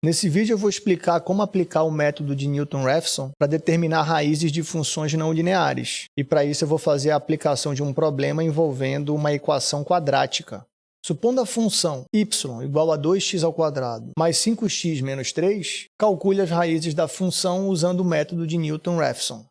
Nesse vídeo eu vou explicar como aplicar o método de Newton-Raphson para determinar raízes de funções não lineares. E para isso eu vou fazer a aplicação de um problema envolvendo uma equação quadrática. Supondo a função y igual a 2x ao quadrado mais 5x menos 3, calcule as raízes da função usando o método de Newton-Raphson.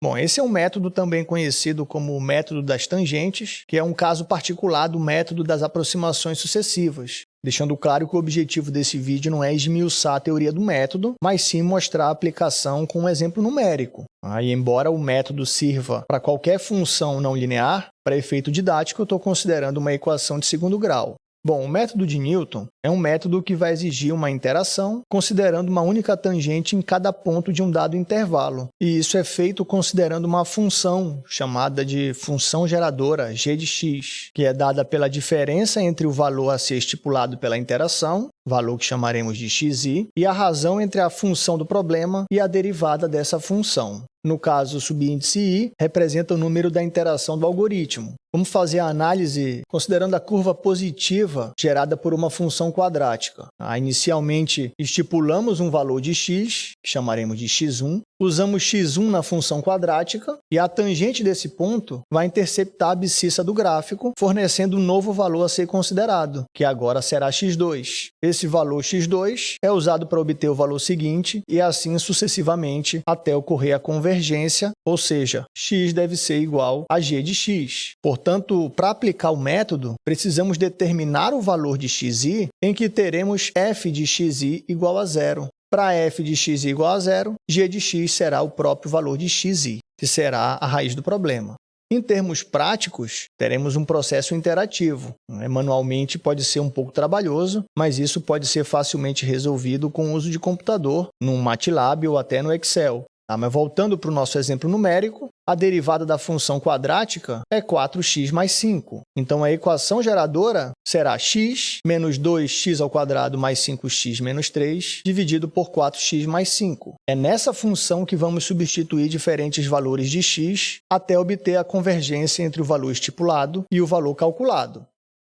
Bom, esse é um método também conhecido como o método das tangentes, que é um caso particular do método das aproximações sucessivas, deixando claro que o objetivo desse vídeo não é esmiuçar a teoria do método, mas sim mostrar a aplicação com um exemplo numérico. Aí, embora o método sirva para qualquer função não linear, para efeito didático eu estou considerando uma equação de segundo grau. Bom, o método de Newton é um método que vai exigir uma interação considerando uma única tangente em cada ponto de um dado intervalo. E isso é feito considerando uma função chamada de função geradora, g de x, que é dada pela diferença entre o valor a ser estipulado pela interação, valor que chamaremos de xi, e a razão entre a função do problema e a derivada dessa função. No caso, o subíndice i representa o número da interação do algoritmo. Vamos fazer a análise considerando a curva positiva gerada por uma função quadrática. Ah, inicialmente, estipulamos um valor de x, que chamaremos de x1, usamos x1 na função quadrática e a tangente desse ponto vai interceptar a abscissa do gráfico, fornecendo um novo valor a ser considerado, que agora será x2. Esse valor x2 é usado para obter o valor seguinte e assim sucessivamente até ocorrer a convergência, ou seja, x deve ser igual a g de x. Portanto, para aplicar o método, precisamos determinar o valor de xi em que teremos f de xi igual a zero. Para f de x igual a zero, g de x será o próprio valor de xi, que será a raiz do problema. Em termos práticos, teremos um processo interativo. Né? Manualmente pode ser um pouco trabalhoso, mas isso pode ser facilmente resolvido com o uso de computador, no MATLAB ou até no Excel. Tá, mas voltando para o nosso exemplo numérico, a derivada da função quadrática é 4x mais 5. Então, a equação geradora será x menos 2x ao quadrado mais 5x menos 3 dividido por 4x mais 5. É nessa função que vamos substituir diferentes valores de x até obter a convergência entre o valor estipulado e o valor calculado.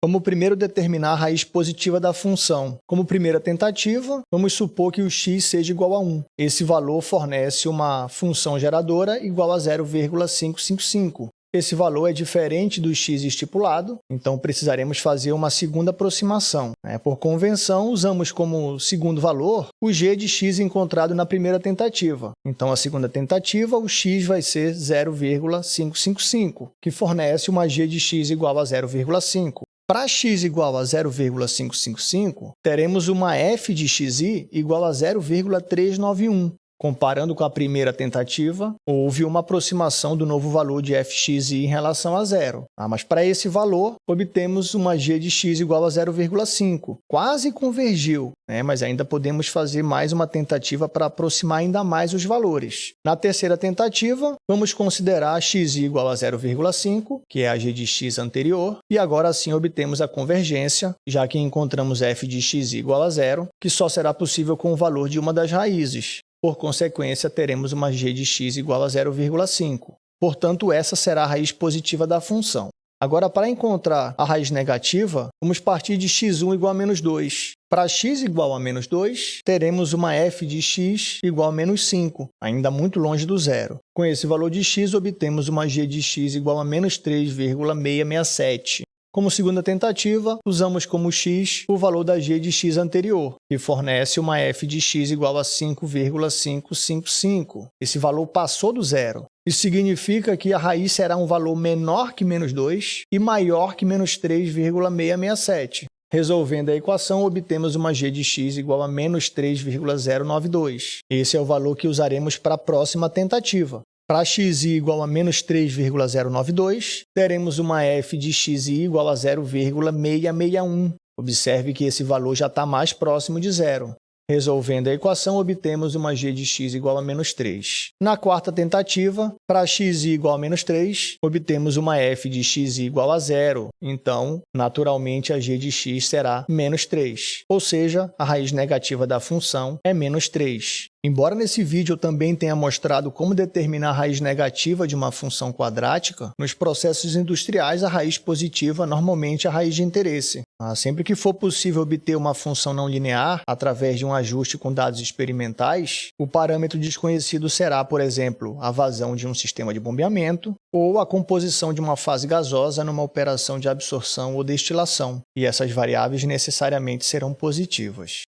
Vamos primeiro determinar a raiz positiva da função. Como primeira tentativa, vamos supor que o x seja igual a 1. Esse valor fornece uma função geradora igual a 0,555. Esse valor é diferente do x estipulado, então precisaremos fazer uma segunda aproximação. Né? Por convenção, usamos como segundo valor o g de x encontrado na primeira tentativa. Então, a segunda tentativa, o x vai ser 0,555, que fornece uma g de x igual a 0,5. Para x igual a 0,555, teremos uma f de xi igual a 0,391. Comparando com a primeira tentativa, houve uma aproximação do novo valor de fxi em relação a zero. Ah, mas para esse valor, obtemos uma g de x igual a 0,5. Quase convergiu, né? mas ainda podemos fazer mais uma tentativa para aproximar ainda mais os valores. Na terceira tentativa, vamos considerar x igual a 0,5, que é a g de x anterior, e agora sim obtemos a convergência, já que encontramos f de x igual a zero, que só será possível com o valor de uma das raízes. Por consequência, teremos uma g de x igual a 0,5. Portanto, essa será a raiz positiva da função. Agora, para encontrar a raiz negativa, vamos partir de x1 igual a menos 2. Para x igual a menos 2, teremos uma f de x igual a menos 5, ainda muito longe do zero. Com esse valor de x, obtemos uma g de x igual a menos 3,667. Como segunda tentativa, usamos como x o valor da g de x anterior, que fornece uma f de x igual a 5,555. Esse valor passou do zero. Isso significa que a raiz será um valor menor que menos 2 e maior que menos 3,667. Resolvendo a equação, obtemos uma g de x igual a menos 3,092. Esse é o valor que usaremos para a próxima tentativa. Para xi igual a menos 3,092, teremos uma f de xi igual a 0,661. Observe que esse valor já está mais próximo de zero. Resolvendo a equação, obtemos uma g de x igual a menos 3. Na quarta tentativa, para x igual a menos 3, obtemos uma f de x igual a zero. Então, naturalmente, a g de x será menos 3. Ou seja, a raiz negativa da função é menos 3. Embora nesse vídeo eu também tenha mostrado como determinar a raiz negativa de uma função quadrática, nos processos industriais a raiz positiva normalmente é a raiz de interesse. Ah, sempre que for possível obter uma função não linear através de um ajuste com dados experimentais, o parâmetro desconhecido será, por exemplo, a vazão de um sistema de bombeamento ou a composição de uma fase gasosa numa operação de absorção ou destilação, e essas variáveis necessariamente serão positivas.